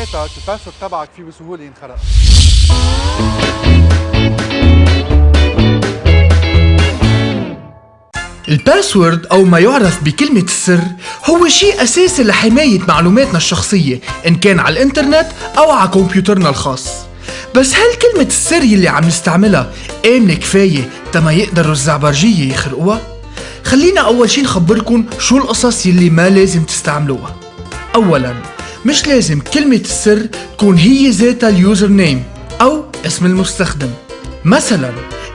بيتك ال password تبعك فيه بسهولة ينخرق ال password أو ما يعرف بكلمة السر هو شيء أساسي لحماية معلوماتنا الشخصية إن كان على الإنترنت أو على كمبيوترنا الخاص. بس هل كلمة السر يلي عم نستعملها آمنة كفاية تما يقدروا الزعبرجية يخرقوها؟ خلينا أول شي نخبركن شو القصص يلي ما لازم تستعملوها. أولا مش لازم كلمة السر تكون هي ذاتها ال username أو اسم المستخدم مثلا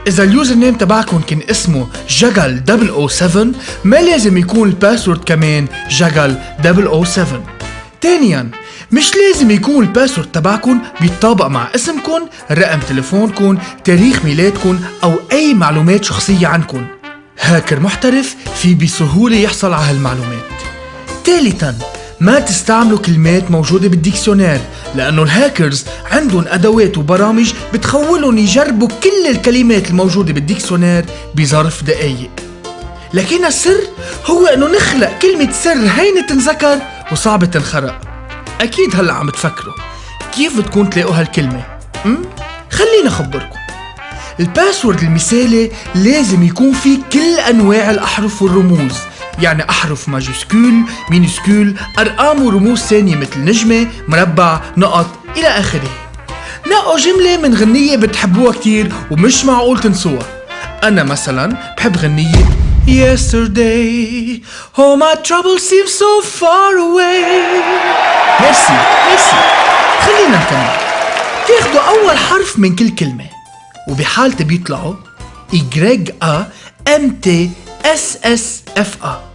إذا ال username تبعكم كان اسمه جغل 007 ما لازم يكون ال password كمان جغل 007 ثانيا مش لازم يكون ال password تبعكم بيتطابق مع اسمكم، رقم تليفونكم، تاريخ ميلادكم أو أي معلومات شخصية عنكم. هاكر محترف في بسهولة يحصل على هالمعلومات. ثالثا ما تستعملوا كلمات موجودة بال dictionnaire لأنه الهاكرز عندهم أدوات وبرامج بتخولهم يجربوا كل الكلمات الموجودة بال dictionnaire بظرف دقايق لكن السر هو إنه نخلق كلمة سر هينة تنذكر وصعبة تنخرق أكيد هلأ عم تفكروا كيف بدكم تلاقوا هالكلمة؟ أم؟ خليني أخبركم ال password المثالي لازم يكون فيه كل أنواع الأحرف والرموز يعني أحرف majuscule minuscule أرقام ورموز ثانية مثل نجمة مربع نقط إلى آخره. نقوا جملة من غنية بتحبوها كتير ومش معقول تنسوها. أنا مثلا بحب غنية Yesterday. All my troubles seem so far away. merci merci خلينا نكمل. تاخدوا أول حرف من كل كلمة وبحالتي بيطلعوا Y A M T S S F A.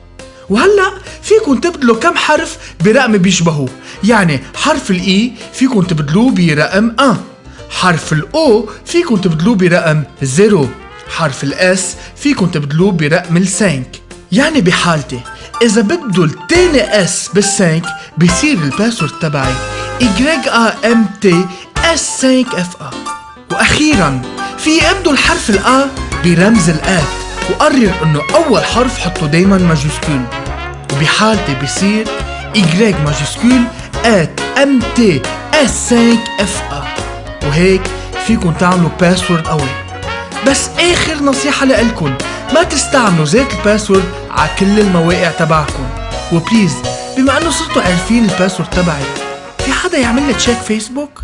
وهلأ فيكم تبدلوا كم حرف برقم بيشبهوه. يعني حرف ال I فيكم تبدلوه برقم 1 حرف ال O فيكم تبدلوه برقم 0 حرف ال S فيكم تبدلوه برقم ال cinq يعني بحالتي إذا بدلوا التاني S بال cinq بصير ال password تبعي Y A M T S 5 F A. وأخيرا فيي أبدل حرف ال A برمز ال at وقرر إنه أول حرف حطه دايما majuscule وبحالتي بصير Y majuscule 5 F A وهيك فيكن تعملوا password قوي. بس آخر نصيحة لإلكن ما تستعملوا ذات ال password على كل المواقع تبعكم. و please بما إنه صرتوا عارفين ال password تبعي في حدا يعمل لي check فيسبوك؟